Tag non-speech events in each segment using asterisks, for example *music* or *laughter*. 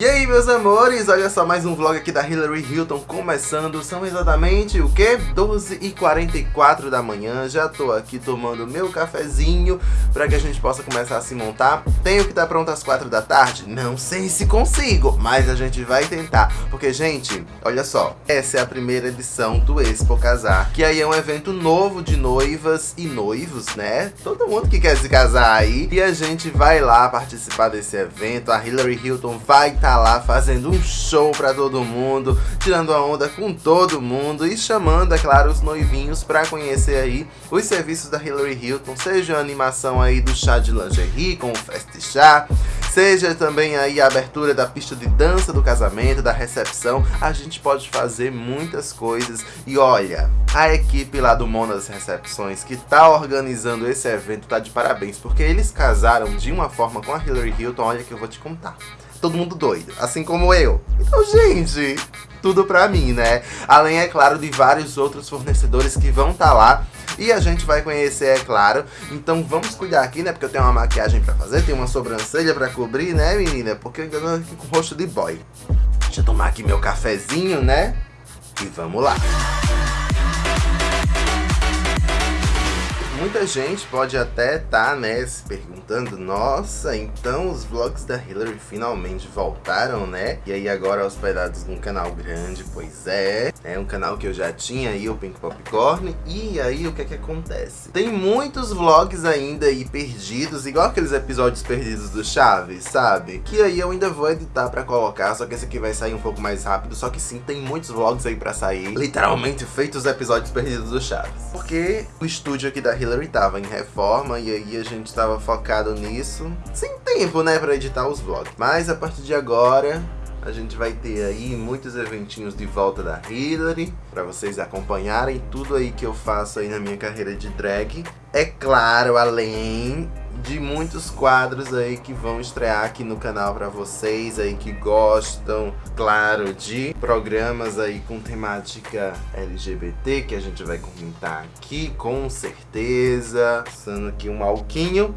E aí meus amores, olha só mais um vlog aqui da Hillary Hilton começando, são exatamente o que? 12h44 da manhã, já tô aqui tomando meu cafezinho pra que a gente possa começar a se montar. Tenho que estar pronto às 4 da tarde? Não sei se consigo, mas a gente vai tentar, porque gente, olha só, essa é a primeira edição do Expo Casar, que aí é um evento novo de noivas e noivos, né? Todo mundo que quer se casar aí, e a gente vai lá participar desse evento, a Hillary Hilton vai estar tá lá fazendo um show pra todo mundo, tirando a onda com todo mundo e chamando, é claro, os noivinhos pra conhecer aí os serviços da Hillary Hilton, seja a animação aí do chá de lingerie com o Fest Chá, seja também aí a abertura da pista de dança do casamento, da recepção, a gente pode fazer muitas coisas. E olha, a equipe lá do Monas Recepções que tá organizando esse evento tá de parabéns, porque eles casaram de uma forma com a Hillary Hilton, olha que eu vou te contar todo mundo doido, assim como eu. Então, gente, tudo pra mim, né? Além, é claro, de vários outros fornecedores que vão estar tá lá e a gente vai conhecer, é claro. Então vamos cuidar aqui, né? Porque eu tenho uma maquiagem pra fazer, tenho uma sobrancelha pra cobrir, né, menina? Porque eu ainda tô aqui com rosto de boy. Deixa eu tomar aqui meu cafezinho, né? E vamos lá. Muita gente pode até estar, tá, né, se perguntando, nossa, então os vlogs da Hillary finalmente voltaram, né? E aí agora hospedados num canal grande, pois é. É um canal que eu já tinha aí, o Pink Popcorn. E aí o que é que acontece? Tem muitos vlogs ainda aí perdidos, igual aqueles episódios perdidos do Chaves, sabe? Que aí eu ainda vou editar pra colocar, só que esse aqui vai sair um pouco mais rápido. Só que sim, tem muitos vlogs aí pra sair, literalmente feitos episódios perdidos do Chaves. Porque o estúdio aqui da Hillary Hillary tava em reforma e aí a gente tava focado nisso. Sem tempo, né, pra editar os vlogs. Mas a partir de agora, a gente vai ter aí muitos eventinhos de volta da Hillary para vocês acompanharem tudo aí que eu faço aí na minha carreira de drag. É claro, além de muitos quadros aí que vão estrear aqui no canal para vocês aí que gostam, claro, de programas aí com temática LGBT que a gente vai comentar aqui, com certeza. Passando aqui um alquinho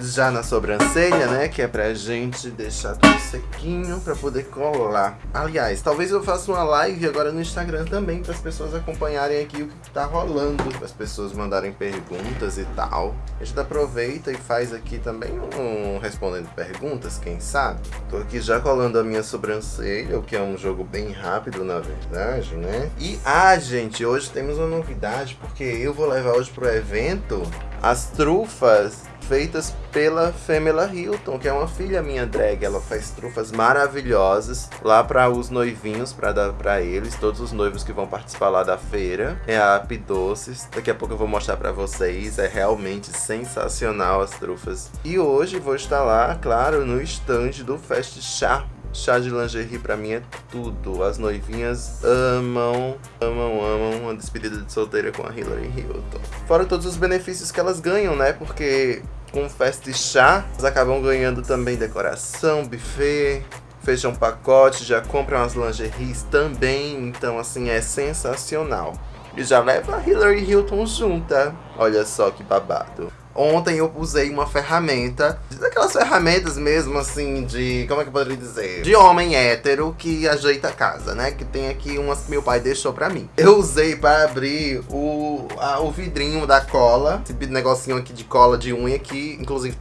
já na sobrancelha, né? Que é pra gente deixar tudo sequinho pra poder colar. Aliás, talvez eu faça uma live agora no Instagram também para as pessoas acompanharem aqui o que tá rolando. As pessoas mandarem perguntas e tal. A gente aproveita e faz aqui também um respondendo perguntas, quem sabe? Tô aqui já colando a minha sobrancelha, o que é um jogo bem rápido, na verdade, né? E, ah, gente, hoje temos uma novidade, porque eu vou levar hoje pro evento as trufas feitas pela Femela Hilton, que é uma filha minha drag. Ela faz trufas maravilhosas lá para os noivinhos, para dar para eles, todos os noivos que vão participar lá da feira. É a Ap Doces. Daqui a pouco eu vou mostrar para vocês. É realmente sensacional as trufas. E hoje vou estar lá, claro, no stand do Fest Chá Chá de lingerie pra mim é tudo. As noivinhas amam, amam, amam uma despedida de solteira com a Hillary Hilton. Fora todos os benefícios que elas ganham, né? Porque com festa e chá, elas acabam ganhando também decoração, buffet, fecham pacote, já compram as lingeries também. Então, assim, é sensacional. E já leva a Hillary Hilton junta. Olha só que babado. Ontem eu usei uma ferramenta, daquelas ferramentas mesmo assim de, como é que eu poderia dizer? De homem hétero que ajeita a casa, né? Que tem aqui umas que meu pai deixou pra mim. Eu usei pra abrir o, a, o vidrinho da cola, esse negocinho aqui de cola de unha que, inclusive,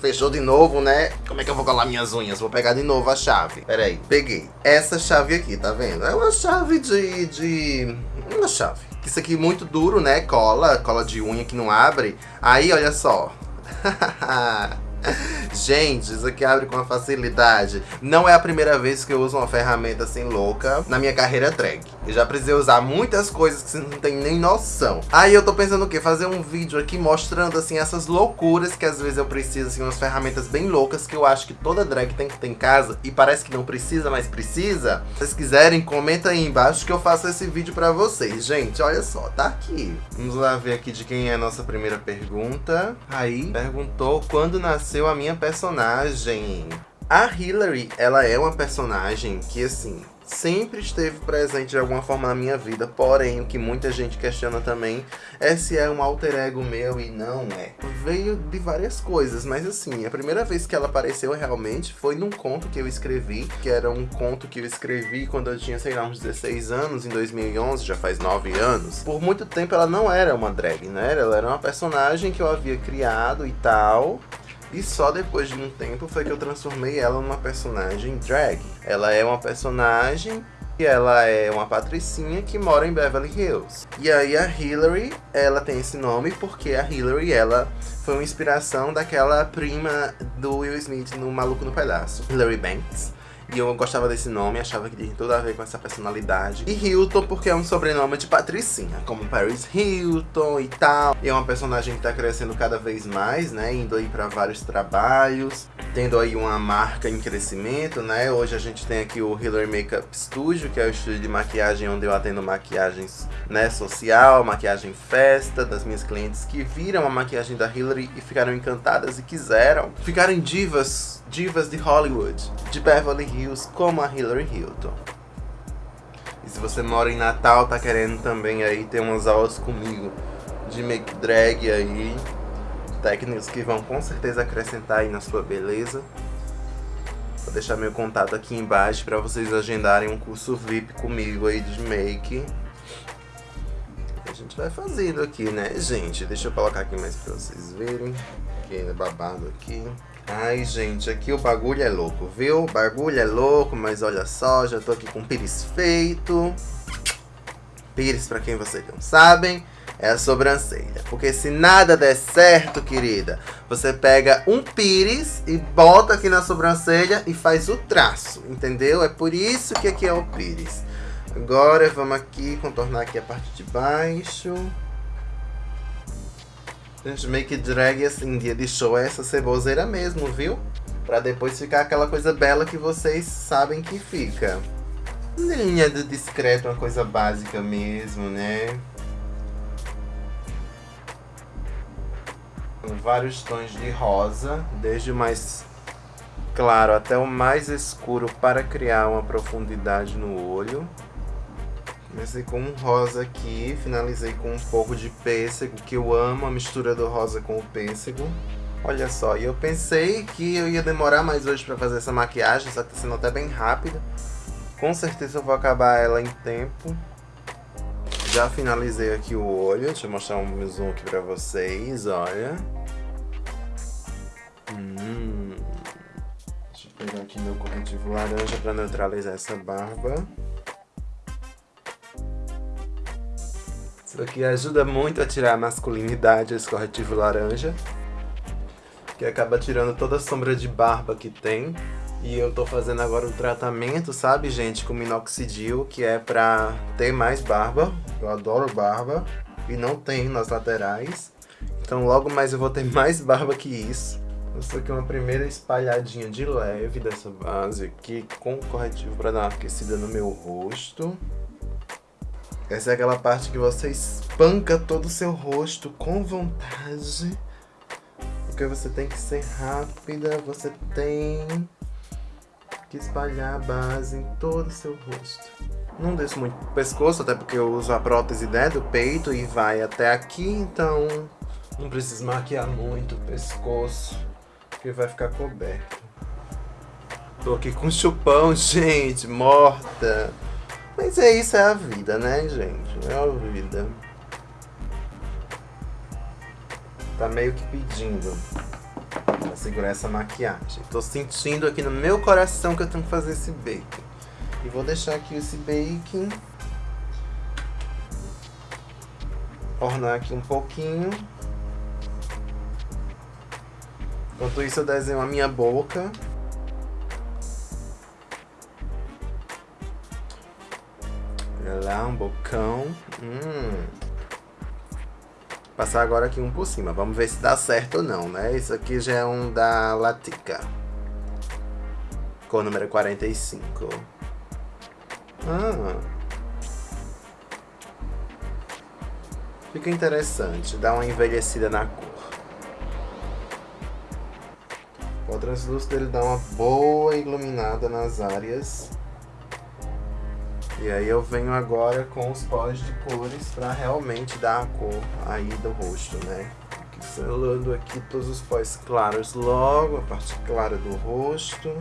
fechou de novo, né? Como é que eu vou colar minhas unhas? Vou pegar de novo a chave. Pera aí, peguei. Essa chave aqui, tá vendo? É uma chave de... de... Uma chave isso aqui é muito duro, né? Cola, cola de unha que não abre. Aí, olha só. *laughs* *laughs* Gente, isso aqui abre com uma facilidade. Não é a primeira vez que eu uso uma ferramenta assim louca na minha carreira drag. Eu já precisei usar muitas coisas que você não tem nem noção. Aí eu tô pensando o quê? Fazer um vídeo aqui mostrando assim essas loucuras que às vezes eu preciso, assim, umas ferramentas bem loucas que eu acho que toda drag tem que ter em casa e parece que não precisa, mas precisa. Se vocês quiserem, comenta aí embaixo que eu faço esse vídeo pra vocês. Gente, olha só, tá aqui. Vamos lá ver aqui de quem é a nossa primeira pergunta. Aí, perguntou quando nasceu a minha personagem. A Hillary, ela é uma personagem que, assim, sempre esteve presente de alguma forma na minha vida, porém, o que muita gente questiona também é se é um alter ego meu e não é. Veio de várias coisas, mas assim, a primeira vez que ela apareceu realmente foi num conto que eu escrevi, que era um conto que eu escrevi quando eu tinha, sei lá, uns 16 anos, em 2011, já faz 9 anos. Por muito tempo ela não era uma drag, né? Ela era uma personagem que eu havia criado e tal, e só depois de um tempo foi que eu transformei ela numa personagem drag. Ela é uma personagem e ela é uma patricinha que mora em Beverly Hills. E aí a Hillary, ela tem esse nome porque a Hillary, ela foi uma inspiração daquela prima do Will Smith no Maluco no Pedaço, Hillary Banks. E eu gostava desse nome, achava que tinha tudo a ver com essa personalidade. E Hilton, porque é um sobrenome de patricinha, como Paris Hilton e tal. E é uma personagem que tá crescendo cada vez mais, né? Indo aí pra vários trabalhos, tendo aí uma marca em crescimento, né? Hoje a gente tem aqui o Hillary Makeup Studio, que é o estúdio de maquiagem onde eu atendo maquiagens, né, social, maquiagem festa, das minhas clientes que viram a maquiagem da Hillary e ficaram encantadas e quiseram ficarem divas, divas de Hollywood, de Beverly Hills, como a Hillary Hilton. E se você mora em Natal, tá querendo também aí ter umas aulas comigo de make drag aí, técnicas que vão com certeza acrescentar aí na sua beleza. Vou deixar meu contato aqui embaixo para vocês agendarem um curso VIP comigo aí de make. Gente vai fazendo aqui, né, gente? Deixa eu colocar aqui mais pra vocês verem. Que é babado aqui. Ai, gente, aqui o bagulho é louco, viu? O bagulho é louco, mas olha só, já tô aqui com pires feito. Pires, pra quem vocês não sabem, é a sobrancelha. Porque se nada der certo, querida, você pega um pires e bota aqui na sobrancelha e faz o traço, entendeu? É por isso que aqui é o pires. Agora vamos aqui contornar aqui a parte de baixo. Gente, make drag assim, dia de show é essa ceboseira mesmo, viu? Pra depois ficar aquela coisa bela que vocês sabem que fica. Linha do discreto, uma coisa básica mesmo, né? Vários tons de rosa, desde o mais claro até o mais escuro para criar uma profundidade no olho. Comecei com um rosa aqui, finalizei com um pouco de pêssego, que eu amo a mistura do rosa com o pêssego. Olha só, e eu pensei que eu ia demorar mais hoje pra fazer essa maquiagem, só que tá sendo até bem rápida. Com certeza eu vou acabar ela em tempo. Já finalizei aqui o olho, deixa eu mostrar um zoom aqui pra vocês, olha. Hum. Deixa eu pegar aqui meu corretivo laranja pra neutralizar essa barba. Isso aqui ajuda muito a tirar a masculinidade, esse corretivo laranja. Que acaba tirando toda a sombra de barba que tem. E eu tô fazendo agora o tratamento, sabe, gente, com minoxidil, que é pra ter mais barba. Eu adoro barba. E não tem nas laterais. Então logo mais eu vou ter *laughs* mais barba que isso. Essa aqui é uma primeira espalhadinha de leve dessa base aqui, com corretivo pra dar uma aquecida no meu rosto. Essa é aquela parte que você espanca todo o seu rosto com vontade. Porque você tem que ser rápida, você tem que espalhar a base em todo o seu rosto. Não desço muito pescoço, até porque eu uso a prótese né, do peito e vai até aqui, então não preciso maquiar muito o pescoço, porque vai ficar coberto. Tô aqui com chupão, *laughs* gente, morta. Mas é isso, é a vida, né, gente? É a vida. Tá meio que pedindo pra segurar essa maquiagem. Tô sentindo aqui no meu coração que eu tenho que fazer esse bacon. E vou deixar aqui esse bacon. Ornar aqui um pouquinho. Enquanto isso eu desenho a minha boca. Lá, um bocão. Hum. Passar agora aqui um por cima. Vamos ver se dá certo ou não, né? Isso aqui já é um da Latica. Cor número 45. Ah. Fica interessante. Dá uma envelhecida na cor. O translúcido ele dá uma boa iluminada nas áreas. E aí eu venho agora com os pós de cores para realmente dar a cor aí do rosto, né? Selando aqui todos os pós claros logo, a parte clara do rosto.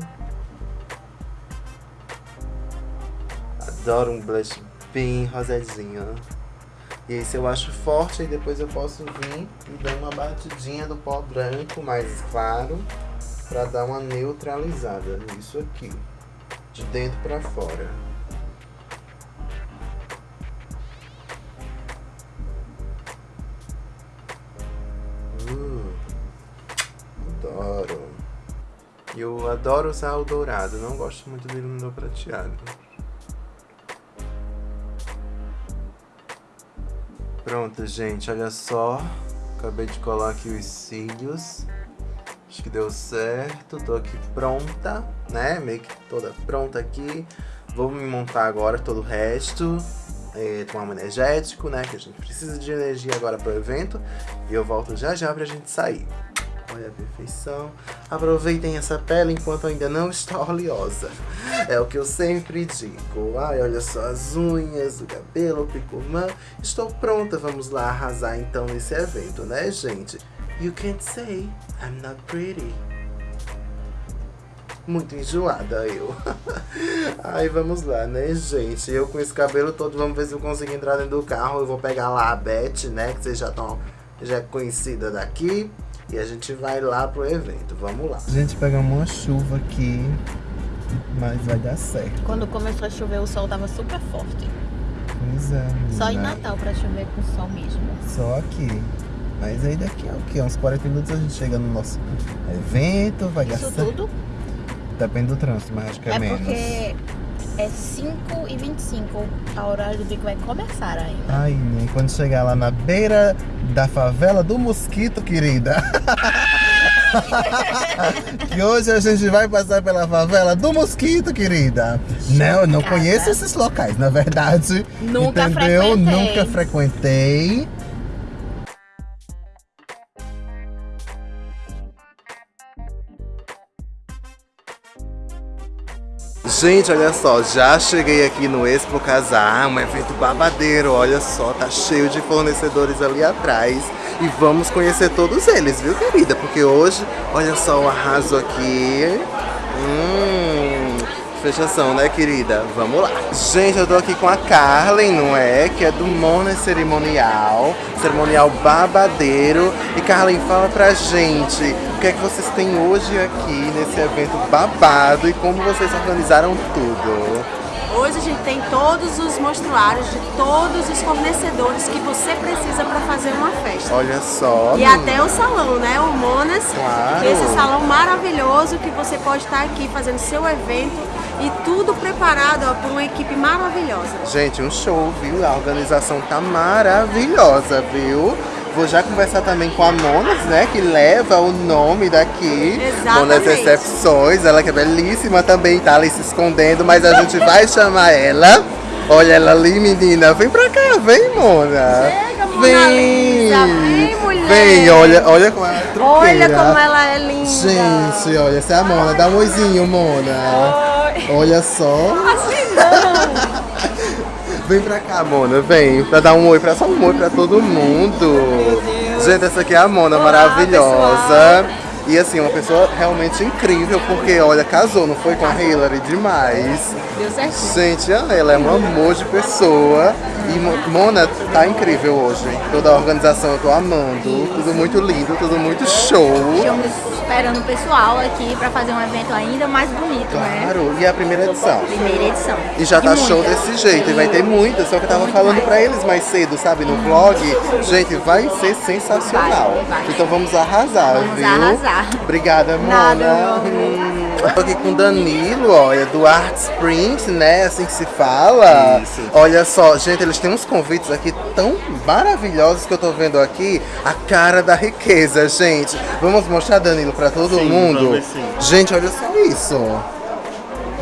Adoro um blush bem rosadinho. E aí se eu acho forte, aí depois eu posso vir e dar uma batidinha do pó branco mais claro para dar uma neutralizada nisso aqui, de dentro para fora. Adoro usar o dourado, não gosto muito dele no prateado. Pronto, gente, olha só. Acabei de colar aqui os cílios. Acho que deu certo. Tô aqui pronta, né? Meio que toda pronta aqui. Vou me montar agora todo o resto. É, tomar um energético, né? Que a gente precisa de energia agora pro evento. E eu volto já já pra gente sair. Olha a perfeição. Aproveitem essa pele enquanto ainda não está *laughs* oleosa. É o que eu sempre digo. Ai, olha só as unhas, o cabelo, o picumã. Estou pronta, vamos lá arrasar então nesse evento, né, gente? You can't say I'm not pretty. Muito enjoada eu. *laughs* Ai, vamos lá, né, gente? Eu com esse cabelo todo, vamos ver se eu consigo entrar dentro do carro. Eu vou pegar lá a Beth, né, que vocês já estão já é conhecida daqui. E a gente vai lá pro evento, vamos lá. A gente pega uma chuva aqui, mas vai dar certo. Quando começou a chover, o sol tava super forte. Pois é. Só em Natal pra chover com sol mesmo. Só aqui. Mas aí daqui a o quê? Uns 40 minutos a gente chega no nosso evento, vai Isso dar certo. tudo Depende do trânsito, mas acho que é, é menos. porque é 5 e 25 a horário do bico vai começar ainda. Ai, nem quando chegar lá na beira da favela do Mosquito, querida. *laughs* que hoje a gente vai passar pela favela do Mosquito, querida. Não, eu não conheço esses locais, na verdade. Nunca entendeu? frequentei. Nunca frequentei. Gente, olha só, já cheguei aqui no Expo Casar, um evento babadeiro, olha só, tá cheio de fornecedores ali atrás. E vamos conhecer todos eles, viu, querida? Porque hoje, olha só o arraso aqui. Fechação, né, querida? Vamos lá. Gente, eu tô aqui com a Carlen, não é? Que é do Mona Cerimonial, cerimonial babadeiro. E Carlen, fala pra gente o que é que vocês têm hoje aqui nesse evento babado e como vocês organizaram tudo. Hoje a gente tem todos os mostruários de todos os fornecedores que você precisa para fazer uma festa. Olha só. E até o salão, né? O Monas. Claro. Esse salão maravilhoso que você pode estar aqui fazendo seu evento e tudo preparado ó, por uma equipe maravilhosa. Gente, um show, viu? A organização tá maravilhosa, viu? Vou já conversar também com a Monas, né? Que leva o nome daqui. Exatamente. Monas Recepções. Ela que é belíssima também, tá ali se escondendo, mas a gente vai chamar ela. Olha ela ali, menina. Vem pra cá, vem, Mona. Chega, Mona Lisa. Vem, mulher. Vem, olha, olha como ela é truqueira. Olha como ela é linda. Gente, olha, essa é a Mona. Dá um oizinho, Mona. Oi. Olha só. Vem pra cá, Mona, vem. Pra dar um oi, pra só um oi pra todo mundo. Gente, essa aqui é a Mona, Olá, maravilhosa. E assim, uma pessoa realmente incrível, porque olha, casou, não foi com a Hillary demais. Deu certinho. Gente, ela é um amor de pessoa. E Mo- Mona tá incrível hoje. Toda a organização eu tô amando. Tudo muito lindo, tudo muito show. Estamos esperando o pessoal aqui para fazer um evento ainda mais bonito, né? Claro, e é a primeira edição. Primeira edição. E já tá show muitas. desse jeito, e vai ter muitas, só que eu tava Muito falando mais. pra eles mais cedo, sabe, no vlog. Gente, vai ser sensacional. Vai, vai. Então vamos arrasar, Vamos viu? arrasar. Obrigada, Mona. Nada, aqui com o Danilo, olha, do Arts Print, né? Assim que se fala. Isso. Olha só, gente, eles têm uns convites aqui tão maravilhosos que eu tô vendo aqui. A cara da riqueza, gente. Vamos mostrar, Danilo, pra todo Sim, mundo. ver sim. Gente, olha só isso. Nós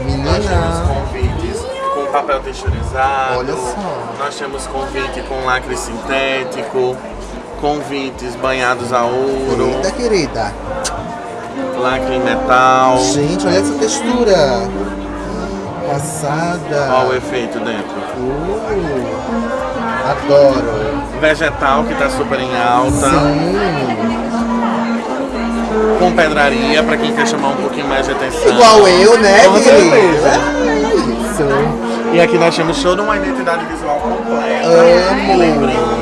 temos Menina. convites com papel texturizado. Olha só. Nós temos convite com lacre sintético. Convites banhados a ouro. Eita, querida. lacre em metal. Gente, olha essa textura. Passada. Olha o efeito dentro. Uh, adoro. Vegetal que tá super em alta. Sim. Com pedraria, pra quem quer chamar um pouquinho mais de atenção. Igual eu, né, Com certeza. É isso. E aqui nós temos toda uma identidade visual completa. Amo. Sacolas.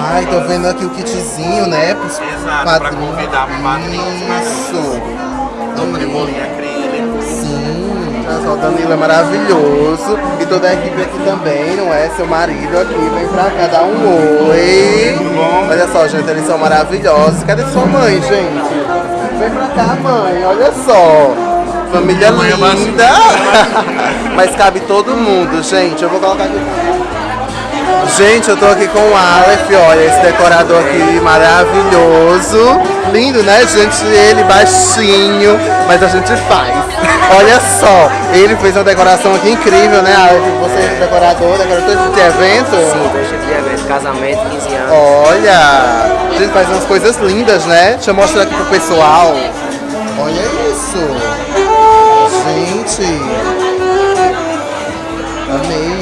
Ai, tô vendo aqui o kitzinho, né? Pros Exato, pra padrinhos. convidar padrinhos. Isso. Tampa de bolinha acrílico. Sim. Olha só, o Danilo é maravilhoso. E toda a equipe aqui também, não é? Seu marido aqui, vem pra cá dar um oi. Olha só, gente, eles são maravilhosos. Cadê sua mãe, gente? Vem pra cá, mãe, olha só. Família é linda. *laughs* Mas cabe todo mundo, gente. Eu vou colocar aqui. Gente, eu tô aqui com o Aleph, olha, esse decorador aqui maravilhoso. Lindo, né, gente? Ele baixinho, mas a gente faz. Olha só, ele fez uma decoração aqui incrível, né, Aleph? Você é decorador, decorador de evento? Sim, dois tipos de evento, casamento, 15 anos. Olha, a gente faz umas coisas lindas, né? Deixa eu mostrar aqui pro pessoal. Olha isso. Gente. Amei.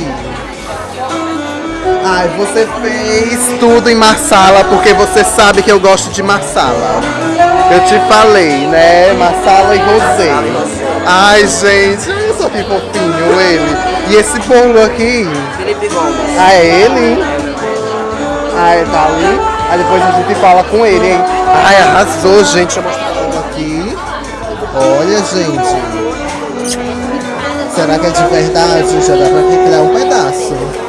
Ai, você fez tudo em marsala porque você sabe que eu gosto de marsala. Eu te falei, né? Marsala e rosé. Ai, gente, olha só que fofinho ele. E esse bolo aqui? Felipe Gomes. Ah, é ele? Ah, tá ali? Aí depois a gente fala com ele, hein? Ai, arrasou, gente. Deixa eu mostrar tudo aqui. Olha, gente. Será que é de verdade? Já dá pra criar um pedaço.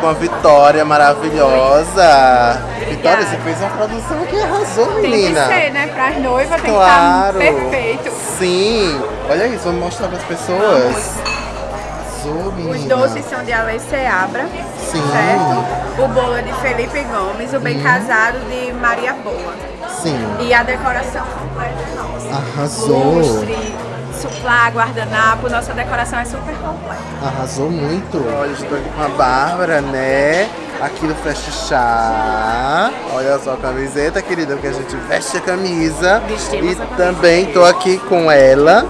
Com a Vitória maravilhosa. Vitória, você fez uma produção que arrasou, Tem que menina. ser, né? Para as noivas tem Claro. que estar perfeito. Sim. Olha isso, vamos mostrar para as pessoas. Arrasou, menina. Os doces são de Alex Seabra, Sim. certo? O bolo é de Felipe Gomes, o bem casado de Maria Boa. Sim. E a decoração completa é nossa. Arrasou. Lustre, suplá, guardanapo, nossa decoração é super completa. Arrasou muito. Olha, estou aqui com a Bárbara, né? Aqui no Fest Chá. Olha só a camiseta, querida, porque a gente veste a camisa. Vestimos e a camisa. também tô aqui com ela.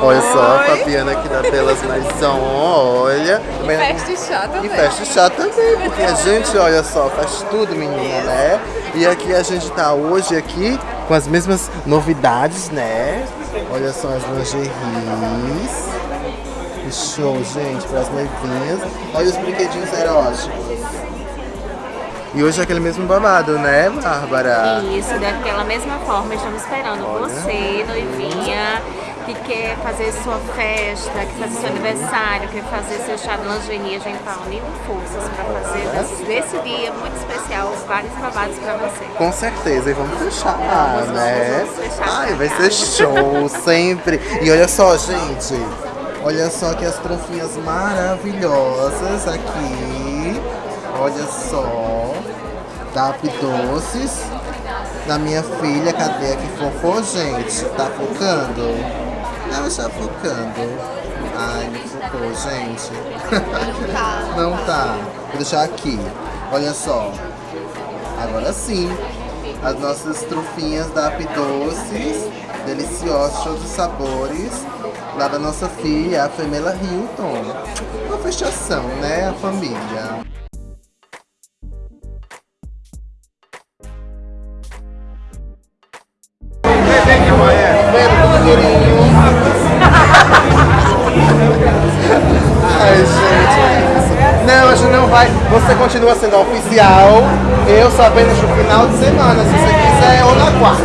Olha só, a Fabiana aqui da Belas Maison, olha. Também- Festa chá e festa chá também, porque a gente, olha só, faz tudo, menina, né? E aqui a gente tá hoje aqui com as mesmas novidades, né? Olha só as lingeries. Que show, gente, para as noivinhas. Olha os brinquedinhos eróticos. E hoje é aquele mesmo babado, né, Bárbara? Isso, daquela mesma forma, estamos esperando você, noivinha, que quer fazer sua festa, que fazer seu aniversário, quer fazer seu chá de lingerie, a gente está unindo forças para fazer desse, desse dia muito especial vários babados para você. Com certeza, e vamos fechar, Vamos, né? vamos fechar Ai, vai ser show, sempre. E olha só, gente. Olha só que as trofinhas maravilhosas aqui. Olha só. Da Up Doces. Da minha filha, cadê aqui fofo, gente? Tá focando? Não está focando. Ai, não focou, gente. Não tá. Vou deixar aqui. Olha só. Agora sim, as nossas trufinhas da Doces, deliciosas, show de sabores, lá da nossa filha, a Femela Hilton. Uma fechação, né? A família. Vai. Você continua sendo oficial. Eu só apenas no final de semana, se você quiser, ou na quarta.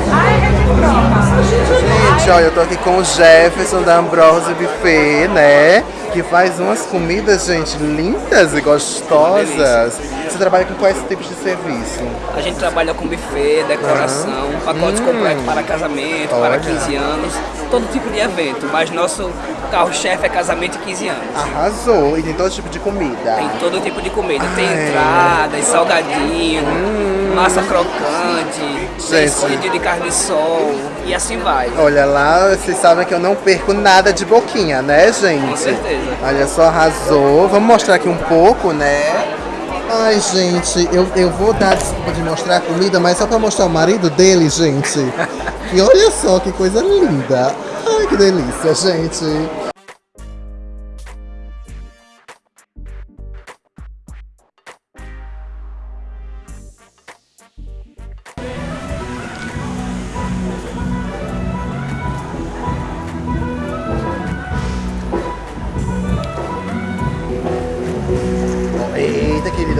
Gente, olha, eu tô aqui com o Jefferson da Ambrose Buffet, né? Que faz umas comidas, gente, lindas e gostosas. Você trabalha com quais tipos de serviço? A gente trabalha com buffet, decoração, pacotes completos para casamento, Olha. para 15 anos, todo tipo de evento, mas nosso carro-chefe é casamento e 15 anos. Arrasou! E tem todo tipo de comida. Tem todo tipo de comida, tem Ai. entradas, salgadinho, massa crocante, tem Gente. escondido de carne de sol e assim vai. Olha lá, vocês sabem que eu não perco nada de boquinha, né, gente? Com certeza. Olha só, arrasou. Vamos mostrar aqui um pouco, né? Ai, gente, eu, eu vou dar desculpa de mostrar a comida, mas só pra mostrar o marido dele, gente. *laughs* E olha só que coisa linda. Ai, que delícia, gente.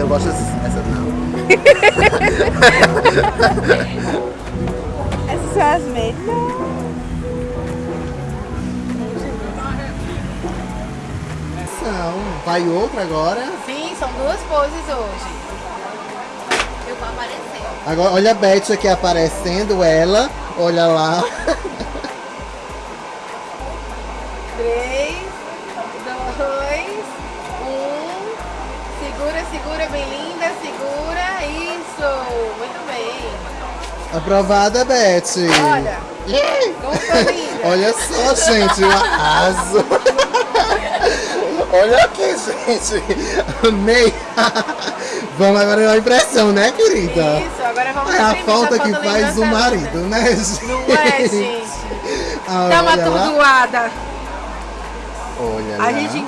Eu gosto dessa não. *laughs* Essas são as melhores. São. Vai outra agora. Sim, são duas poses hoje. Eu vou aparecer. Agora, olha a Beth aqui aparecendo, ela. Olha lá. Aprovada, Beth. Olha, linda. Olha só, gente, o arraso. Olha aqui, gente. Amei. Vamos agora na impressão, né, querida? Isso, agora vamos É a falta que faz o marido, né, gente? Não é, gente? Ah, Dá uma olha lá. atordoada. Olha A lá. gente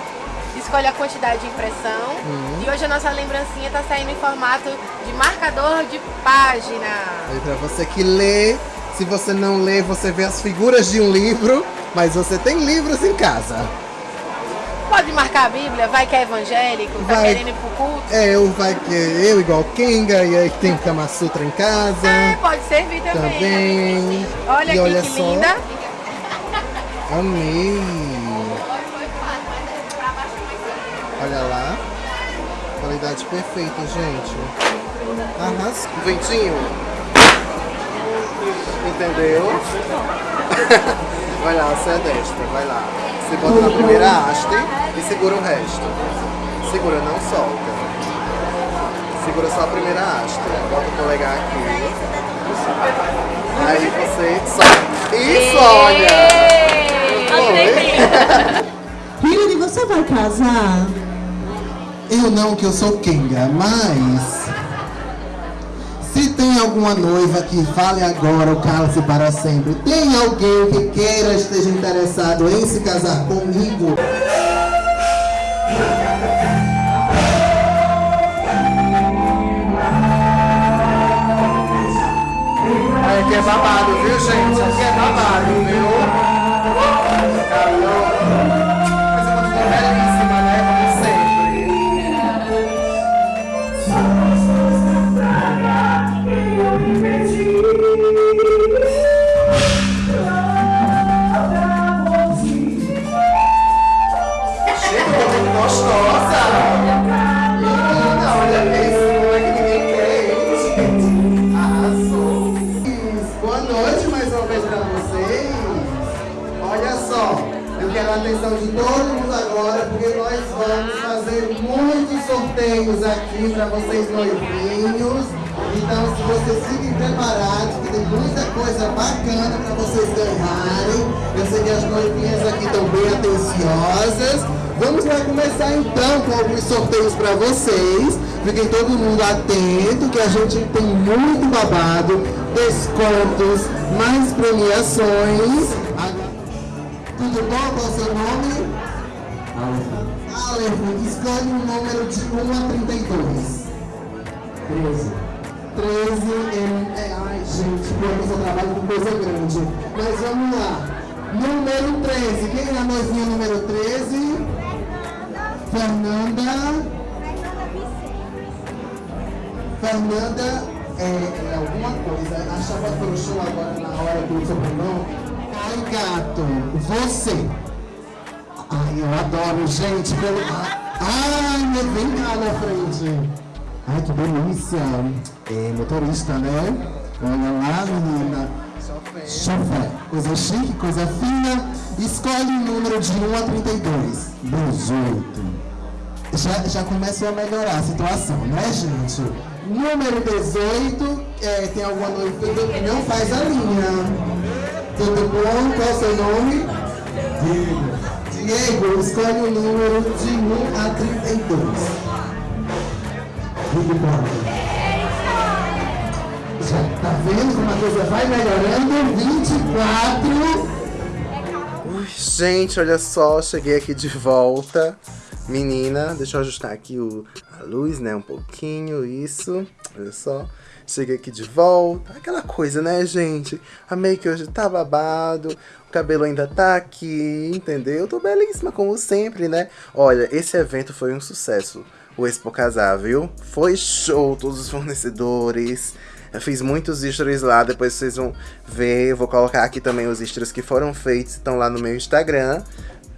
escolhe a quantidade de impressão Uhum. e hoje a nossa lembrancinha tá saindo em formato de marcador de página. Aí pra você que lê, se você não lê, você vê as figuras de um livro, mas você tem livros em casa. Pode marcar a Bíblia, vai que é evangélico, tá Vai. querendo ir pro culto. É, eu, vai que eu igual Kenga, e aí tem o Kama Sutra em casa. É, pode servir também. Também. Olha E aqui olha que só. linda. Amei. Olha lá. Qualidade perfeita, gente. Arrasou. Ventinho. Entendeu? *laughs* vai lá, você é destra, vai lá. Você bota na primeira haste e segura o resto. Segura, não solta. Segura só a primeira haste. Bota o polegar aqui. Aí você solta. Isso, olha! Foi? Hilary, você vai casar? Eu não, que eu sou Kenga, mas. Se tem alguma noiva que fale agora ou cala-se para sempre, tem alguém que queira esteja interessado em se casar comigo? Aqui é babado, viu, gente? Aqui é babado, Lá começar então com alguns sorteios pra vocês. Fiquem todo mundo atento, que a gente tem muito babado, descontos, mais premiações. Tudo bom? Qual é o seu nome? Aleph. Aleph, escolhe um número de 1 a 32. 13. 13 é, é. Ai, gente, pior que eu só trabalho com coisa grande. Mas vamos lá. Número 13. Quem é a noivinha número 13? Fernanda. Fernanda é, é alguma coisa. Achava pelo show agora na hora do sobrenome. Ai, gato, você. Ai, eu adoro, gente. Pelo... Ai, me vem cá na frente. Ai, que delícia. É motorista, né? Olha lá, menina. Chofé. Coisa chique, coisa fina. Escolhe o número de 1 a 32. 18 já, já começou a melhorar a situação, né, gente? Número 18, é, tem alguma noiva que não faz a linha. Tudo bom? Qual é o seu nome? Diego. Diego, escolhe o número de 1 a 32. Big Brother. Tá vendo como a coisa vai melhorando? 24. Ui, gente, olha só, cheguei aqui de volta. Menina, deixa eu ajustar aqui o, a luz, né, um pouquinho, isso. Olha só, cheguei aqui de volta. Aquela coisa, né, gente? A make hoje tá babado, o cabelo ainda tá aqui, entendeu? Tô belíssima, como sempre, né? Olha, esse evento foi um sucesso, o Expo Casar, viu? Foi show, todos os fornecedores... Eu fiz muitos stories lá, depois vocês vão ver. Eu vou colocar aqui também os stories que foram feitos, estão lá no meu Instagram.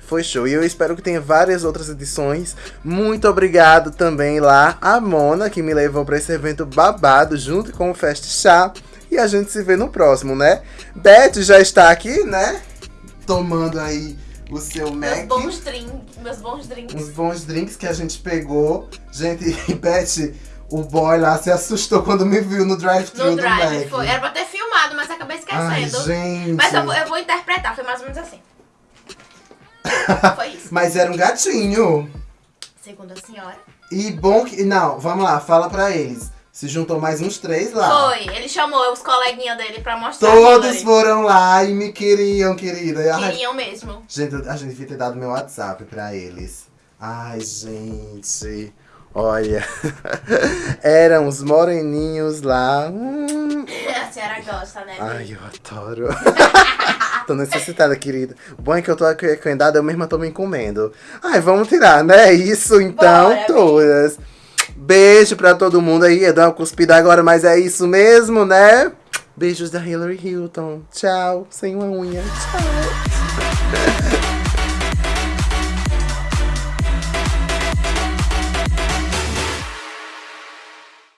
Foi show. E eu espero que tenha várias outras edições. Muito obrigado também lá a Mona, que me levou para esse evento babado, junto com o Fest Chá. E a gente se vê no próximo, né? Beth já está aqui, né? Tomando aí o seu Meus Mac. bons drinks. Meus bons drinks. Uns bons drinks que a gente pegou. Gente, *laughs* Beth, o boy lá se assustou quando me viu no drive-thru No do drive, Mac. foi. Era pra ter filmado, mas acabei Ai, esquecendo. gente. Mas eu, vou- eu vou interpretar, foi mais ou menos assim. *laughs* Foi isso. Mas era um gatinho. Segundo a senhora. E bom que... Não, vamos lá, fala pra eles. Se juntou mais uns três lá. Foi, ele chamou os coleguinhas dele pra mostrar. Todos foram lá e me queriam, querida. Ai, Queriam mesmo. Gente, a gente devia ter dado meu WhatsApp pra eles. Ai, gente. Olha. *laughs* Eram os moreninhos lá. Hum. A senhora gosta, né? Ai, eu adoro. *laughs* tô necessitada, querida. O bom é que eu tô aqui cuidado, eu mesma tô me comendo. Ai, vamos tirar, né? Isso então, Bora, todas. Beijo pra todo mundo aí. Eu dou uma cuspida agora, mas é isso mesmo, né? Beijos da Hillary Hilton. Tchau. Sem uma unha. Tchau. *laughs*